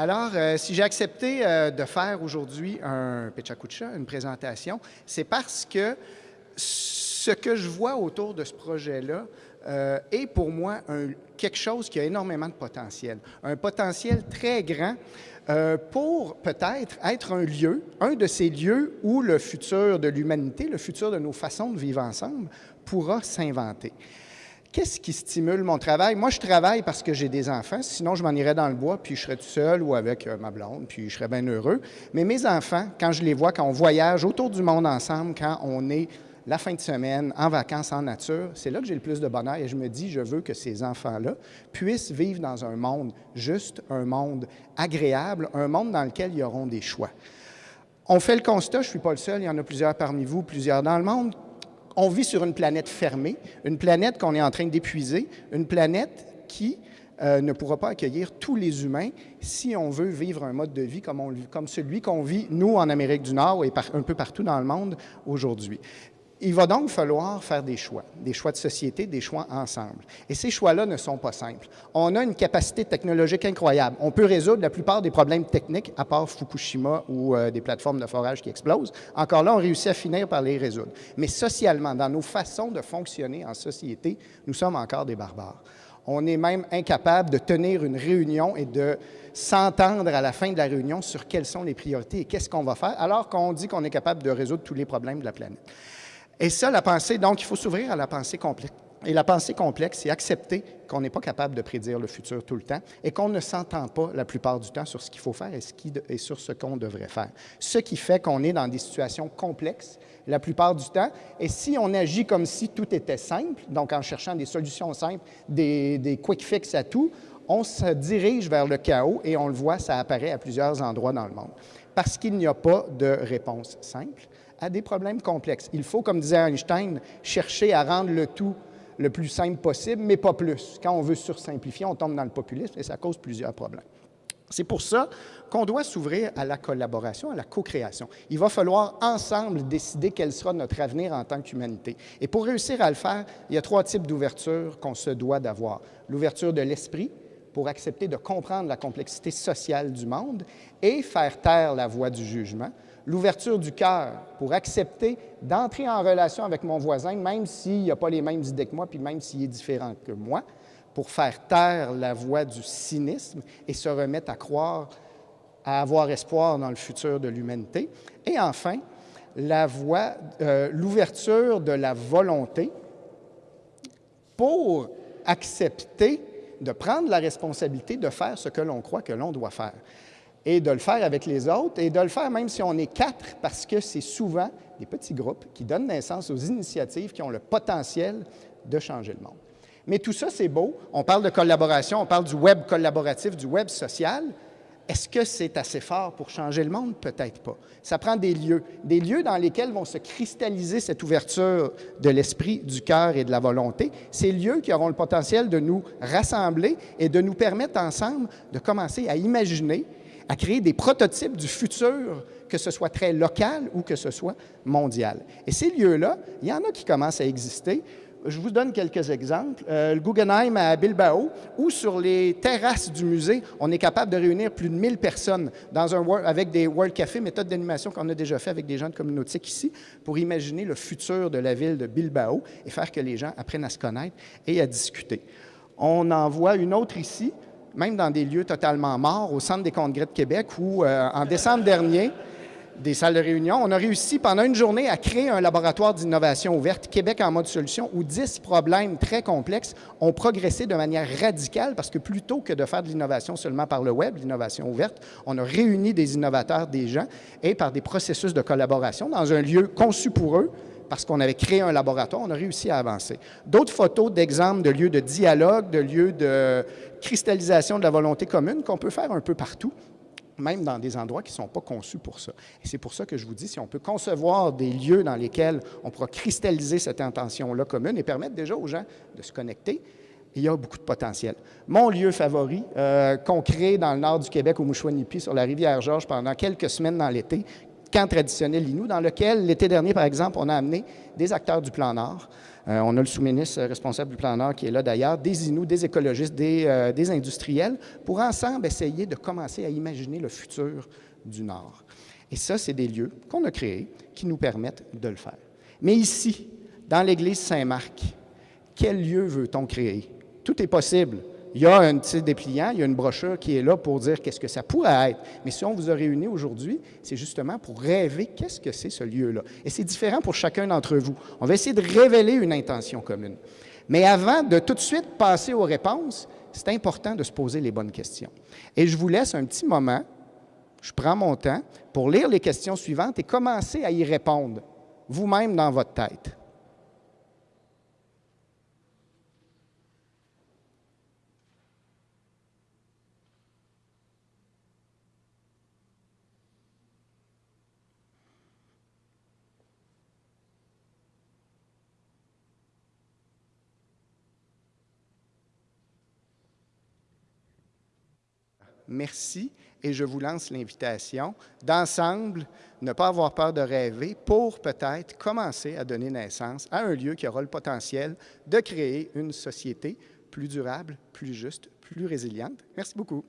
Alors, euh, si j'ai accepté euh, de faire aujourd'hui un Pechakucha, une présentation, c'est parce que ce que je vois autour de ce projet-là euh, est pour moi quelque chose qui a énormément de potentiel. Un potentiel très grand pour peut-être être un lieu, un de ces lieux où le futur de l'humanité, le futur de nos façons de vivre ensemble pourra s'inventer. Qu'est-ce qui stimule mon travail? Moi, je travaille parce que j'ai des enfants, sinon je m'en irais dans le bois, puis je serais tout seul ou avec euh, ma blonde, puis je serais bien heureux. Mais mes enfants, quand je les vois, quand on voyage autour du monde ensemble, quand on est la fin de semaine, en vacances, en nature, c'est là que j'ai le plus de bonheur et je me dis, je veux que ces enfants-là puissent vivre dans un monde juste, un monde agréable, un monde dans lequel ils auront des choix. On fait le constat, je ne suis pas le seul, il y en a plusieurs parmi vous, plusieurs dans le monde, on vit sur une planète fermée, une planète qu'on est en train d'épuiser, une planète qui euh, ne pourra pas accueillir tous les humains si on veut vivre un mode de vie comme, comme celui qu'on vit, nous, en Amérique du Nord et un peu partout dans le monde aujourd'hui. Il va donc falloir faire des choix, des choix de société, des choix ensemble. Et ces choix-là ne sont pas simples. On a une capacité technologique incroyable. On peut résoudre la plupart des problèmes techniques, à part Fukushima ou euh, des plateformes de forage qui explosent. Encore là, on réussit à finir par les résoudre. Mais socialement, dans nos façons de fonctionner en société, nous sommes encore des barbares. On est même incapable de tenir une réunion et de s'entendre à la fin de la réunion sur quelles sont les priorités et qu'est-ce qu'on va faire, alors qu'on dit qu'on est capable de résoudre tous les problèmes de la planète. Et ça, la pensée, donc, il faut s'ouvrir à la pensée complexe. Et la pensée complexe, c'est accepter qu'on n'est pas capable de prédire le futur tout le temps et qu'on ne s'entend pas la plupart du temps sur ce qu'il faut faire et, sur ce qu'on devrait faire. Ce qui fait qu'on est dans des situations complexes la plupart du temps. Et si on agit comme si tout était simple, donc en cherchant des solutions simples, des, des quick fix à tout, on se dirige vers le chaos et on le voit, ça apparaît à plusieurs endroits dans le monde. Parce qu'il n'y a pas de réponse simple à des problèmes complexes. Il faut, comme disait Einstein, chercher à rendre le tout le plus simple possible, mais pas plus. Quand on veut sursimplifier, on tombe dans le populisme et ça cause plusieurs problèmes. C'est pour ça qu'on doit s'ouvrir à la collaboration, à la co-création. Il va falloir ensemble décider quel sera notre avenir en tant qu'humanité. Et pour réussir à le faire, il y a trois types d'ouverture qu'on se doit d'avoir. L'ouverture de l'esprit, pour accepter de comprendre la complexité sociale du monde et faire taire la voix du jugement l'ouverture du cœur pour accepter d'entrer en relation avec mon voisin, même s'il n'a pas les mêmes idées que moi, puis même s'il est différent que moi, pour faire taire la voix du cynisme et se remettre à croire, à avoir espoir dans le futur de l'humanité. Et enfin, euh, l'ouverture de la volonté pour accepter de prendre la responsabilité de faire ce que l'on croit que l'on doit faire et de le faire avec les autres et de le faire même si on est quatre, parce que c'est souvent des petits groupes qui donnent naissance aux initiatives qui ont le potentiel de changer le monde. Mais tout ça, c'est beau. On parle de collaboration, on parle du web collaboratif, du web social. Est-ce que c'est assez fort pour changer le monde? Peut-être pas. Ça prend des lieux, des lieux dans lesquels vont se cristalliser cette ouverture de l'esprit, du cœur et de la volonté. Ces lieux qui auront le potentiel de nous rassembler et de nous permettre ensemble de commencer à imaginer à créer des prototypes du futur, que ce soit très local ou que ce soit mondial. Et ces lieux-là, il y en a qui commencent à exister. Je vous donne quelques exemples. Euh, le Guggenheim à Bilbao, où sur les terrasses du musée, on est capable de réunir plus de 1000 personnes dans un, avec des World Café, méthode d'animation qu'on a déjà fait avec des gens de communauté ici, pour imaginer le futur de la ville de Bilbao et faire que les gens apprennent à se connaître et à discuter. On en voit une autre ici, même dans des lieux totalement morts, au Centre des congrès de Québec, où euh, en décembre dernier, des salles de réunion, on a réussi pendant une journée à créer un laboratoire d'innovation ouverte, Québec en mode solution, où 10 problèmes très complexes ont progressé de manière radicale parce que plutôt que de faire de l'innovation seulement par le web, l'innovation ouverte, on a réuni des innovateurs, des gens, et par des processus de collaboration dans un lieu conçu pour eux, parce qu'on avait créé un laboratoire, on a réussi à avancer. D'autres photos d'exemples de lieux de dialogue, de lieux de cristallisation de la volonté commune qu'on peut faire un peu partout, même dans des endroits qui ne sont pas conçus pour ça. Et c'est pour ça que je vous dis, si on peut concevoir des lieux dans lesquels on pourra cristalliser cette intention-là commune et permettre déjà aux gens de se connecter, il y a beaucoup de potentiel. Mon lieu favori, euh, qu'on crée dans le nord du Québec, au Mouchouanipi, sur la rivière Georges, pendant quelques semaines dans l'été, camp traditionnel Inou, dans lequel, l'été dernier, par exemple, on a amené des acteurs du plan Nord. Euh, on a le sous-ministre responsable du plan Nord qui est là d'ailleurs, des Inuits, des écologistes, des, euh, des, industriels, pour ensemble essayer de commencer à imaginer le futur du Nord. Et ça, c'est des lieux qu'on a créés qui nous permettent de le faire. Mais ici, dans l'église Saint-Marc, quel lieu veut-on créer? Tout est possible. Il y a un petit dépliant, il y a une brochure qui est là pour dire qu'est-ce que ça pourrait être. Mais si on vous a réunis aujourd'hui, c'est justement pour rêver qu'est-ce que c'est ce lieu-là. Et c'est différent pour chacun d'entre vous. On va essayer de révéler une intention commune. Mais avant de tout de suite passer aux réponses, c'est important de se poser les bonnes questions. Et je vous laisse un petit moment, je prends mon temps pour lire les questions suivantes et commencer à y répondre vous-même dans votre tête. Merci et je vous lance l'invitation d'ensemble ne pas avoir peur de rêver pour peut-être commencer à donner naissance à un lieu qui aura le potentiel de créer une société plus durable, plus juste, plus résiliente. Merci beaucoup.